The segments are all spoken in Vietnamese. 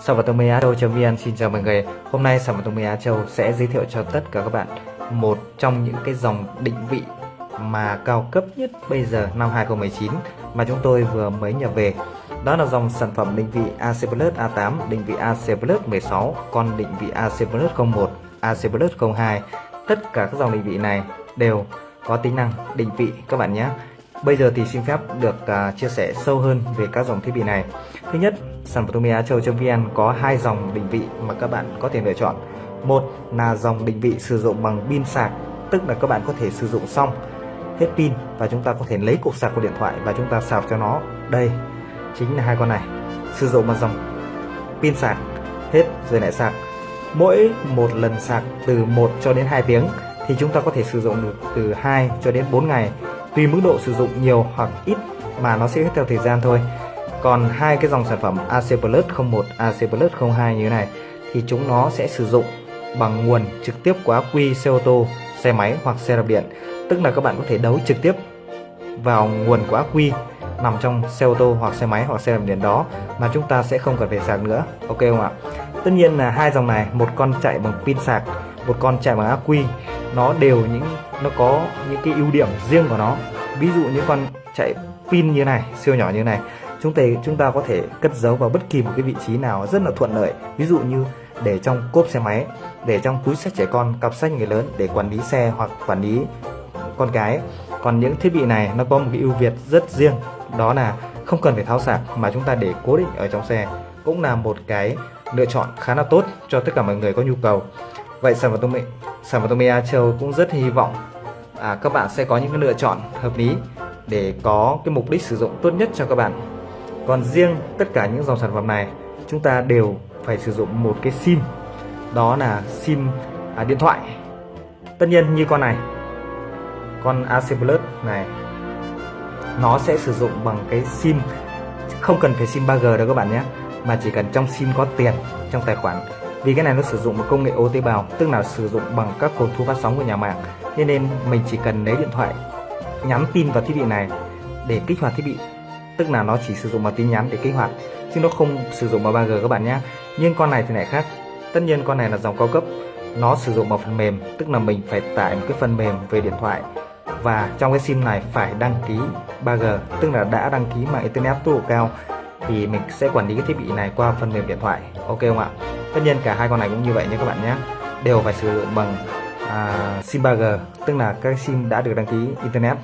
Sản phẩm Tông Á Châu.vn xin chào mọi người. Hôm nay sản phẩm Tông Á Châu sẽ giới thiệu cho tất cả các bạn một trong những cái dòng định vị mà cao cấp nhất bây giờ năm 2019 mà chúng tôi vừa mới nhập về. Đó là dòng sản phẩm định vị AC Plus A8, định vị AC Plus 16, con định vị AC Plus 01, AC Plus 02. Tất cả các dòng định vị này đều có tính năng định vị các bạn nhé. Bây giờ thì xin phép được uh, chia sẻ sâu hơn về các dòng thiết bị này. Thứ nhất, sản phẩm Á Châu.vn có hai dòng định vị mà các bạn có thể lựa chọn. Một là dòng định vị sử dụng bằng pin sạc, tức là các bạn có thể sử dụng xong hết pin và chúng ta có thể lấy cục sạc của điện thoại và chúng ta sạc cho nó. Đây chính là hai con này. Sử dụng bằng dòng pin sạc hết rồi lại sạc. Mỗi một lần sạc từ 1 cho đến 2 tiếng thì chúng ta có thể sử dụng được từ 2 cho đến 4 ngày tùy mức độ sử dụng nhiều hoặc ít mà nó sẽ hết theo thời gian thôi. Còn hai cái dòng sản phẩm AC Plus 01, AC Plus 02 như thế này thì chúng nó sẽ sử dụng bằng nguồn trực tiếp của ác quy xe ô tô, xe máy hoặc xe đạp điện. Tức là các bạn có thể đấu trực tiếp vào nguồn của ác quy nằm trong xe ô tô hoặc xe máy hoặc xe đạp điện đó mà chúng ta sẽ không cần phải sạc nữa. Ok không ạ? Tất nhiên là hai dòng này một con chạy bằng pin sạc một con chạy bằng ác quy nó đều những, nó có những cái ưu điểm riêng của nó. Ví dụ như con chạy pin như này, siêu nhỏ như này, chúng ta chúng ta có thể cất giấu vào bất kỳ một cái vị trí nào rất là thuận lợi. Ví dụ như để trong cốp xe máy, để trong túi sách trẻ con, cặp sách người lớn để quản lý xe hoặc quản lý con cái. Còn những thiết bị này nó có một cái ưu việt rất riêng, đó là không cần phải tháo sạc mà chúng ta để cố định ở trong xe cũng là một cái lựa chọn khá là tốt cho tất cả mọi người có nhu cầu vậy sản phẩm công sản phẩm Tomia Châu cũng rất hy vọng à, các bạn sẽ có những cái lựa chọn hợp lý để có cái mục đích sử dụng tốt nhất cho các bạn. Còn riêng tất cả những dòng sản phẩm này chúng ta đều phải sử dụng một cái sim. Đó là sim à, điện thoại. Tất nhiên như con này con AC Plus này nó sẽ sử dụng bằng cái sim. Không cần phải sim 3G đâu các bạn nhé mà chỉ cần trong sim có tiền trong tài khoản vì cái này nó sử dụng một công nghệ ô tế bào, tức là sử dụng bằng các cột thu phát sóng của nhà mạng. Nên nên mình chỉ cần lấy điện thoại, nhắn tin vào thiết bị này để kích hoạt thiết bị. Tức là nó chỉ sử dụng bằng tin nhắn để kích hoạt, chứ nó không sử dụng bằng 3G các bạn nhé nhưng con này thì lại khác. Tất nhiên con này là dòng cao cấp, nó sử dụng bằng phần mềm, tức là mình phải tải một cái phần mềm về điện thoại. Và trong cái sim này phải đăng ký 3G tức là đã đăng ký mạng internet tốc độ cao, thì mình sẽ quản lý cái thiết bị này qua phần mềm điện thoại. Ok không ạ? Tất nhiên cả hai con này cũng như vậy nhé các bạn nhé. Đều phải sử dụng bằng à, sim 3G tức là các sim đã được đăng ký internet.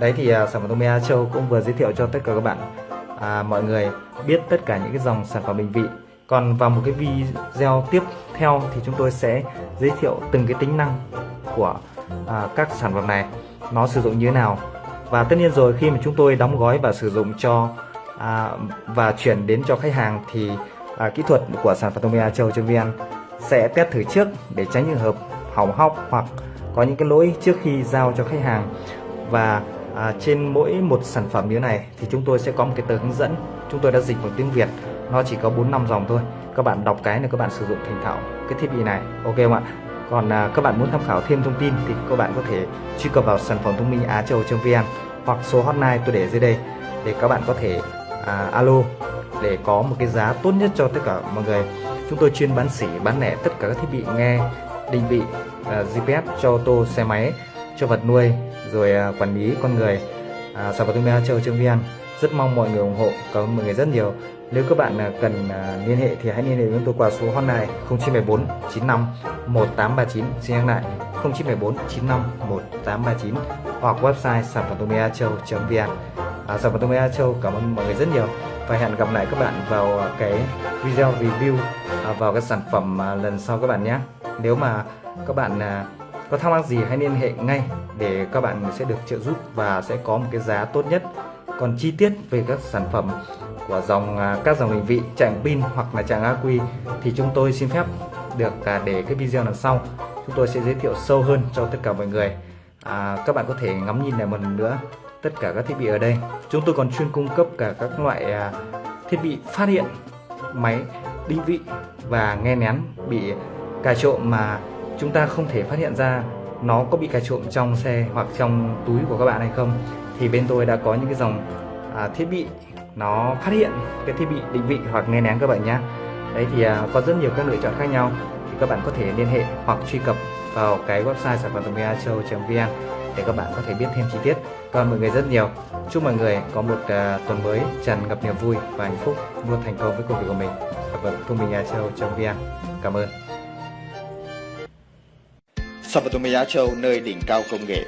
Đấy thì à, sản phẩm Tomia Châu cũng vừa giới thiệu cho tất cả các bạn. À, mọi người biết tất cả những cái dòng sản phẩm định vị. Còn vào một cái video tiếp theo thì chúng tôi sẽ giới thiệu từng cái tính năng của à, các sản phẩm này. Nó sử dụng như thế nào. Và tất nhiên rồi khi mà chúng tôi đóng gói và sử dụng cho à, và chuyển đến cho khách hàng thì à, kỹ thuật của sản phẩm Tomia Châu.vn sẽ test thử trước để tránh trường hợp hỏng hóc hoặc có những cái lỗi trước khi giao cho khách hàng. Và à, trên mỗi một sản phẩm như này thì chúng tôi sẽ có một cái tờ hướng dẫn. Chúng tôi đã dịch bằng tiếng Việt nó chỉ có 4 năm dòng thôi. Các bạn đọc cái là các bạn sử dụng thành thạo cái thiết bị này. Ok không ạ? Còn à, các bạn muốn tham khảo thêm thông tin thì các bạn có thể truy cập vào sản phẩm thông minh á châu.vn hoặc số hotline tôi để dưới đây để các bạn có thể à, alo để có một cái giá tốt nhất cho tất cả mọi người. Chúng tôi chuyên bán sỉ bán lẻ tất cả các thiết bị nghe định vị à, GPS cho ô tô xe máy cho vật nuôi rồi à, quản lý con người. À, sản phẩm thương châu châu vn rất mong mọi người ủng hộ cảm ơn mọi người rất nhiều. Nếu các bạn à, cần à, liên hệ thì hãy liên hệ với tôi qua số hotline 0974 95 1839 xin nhắc lại 0974 95 1839 hoặc website sản phẩm châu vn à, sản phẩm tomia châu cảm ơn mọi người rất nhiều. Và hẹn gặp lại các bạn vào à, cái video review à, vào cái sản phẩm à, lần sau các bạn nhé. Nếu mà các bạn à, có thắc mắc gì hãy liên hệ ngay để các bạn sẽ được trợ giúp và sẽ có một cái giá tốt nhất. Còn chi tiết về các sản phẩm của dòng à, các dòng định vị trạng pin hoặc là trạng quy thì chúng tôi xin phép được à, để cái video lần sau. Chúng tôi sẽ giới thiệu sâu hơn cho tất cả mọi người. À, các bạn có thể ngắm nhìn lại một lần nữa tất cả các thiết bị ở đây. Chúng tôi còn chuyên cung cấp cả các loại à, thiết bị phát hiện máy định vị và nghe nén bị cài trộm mà chúng ta không thể phát hiện ra nó có bị cài trộm trong xe hoặc trong túi của các bạn hay không. Thì bên tôi đã có những cái dòng à, thiết bị nó phát hiện cái thiết bị định vị hoặc nghe nén các bạn nhé. Đấy thì à, có rất nhiều các lựa chọn khác nhau thì các bạn có thể liên hệ hoặc truy cập vào cái website sản phẩm a châu vn để các bạn có thể biết thêm chi tiết. Cảm ơn mọi người rất nhiều. Chúc mọi người có một uh, tuần mới tràn ngập niềm vui và hạnh phúc luôn thành công với công việc của mình. Sản phẩm thông minh a châu vn cảm ơn. Sản phẩm Á Châu nơi đỉnh cao công nghệ?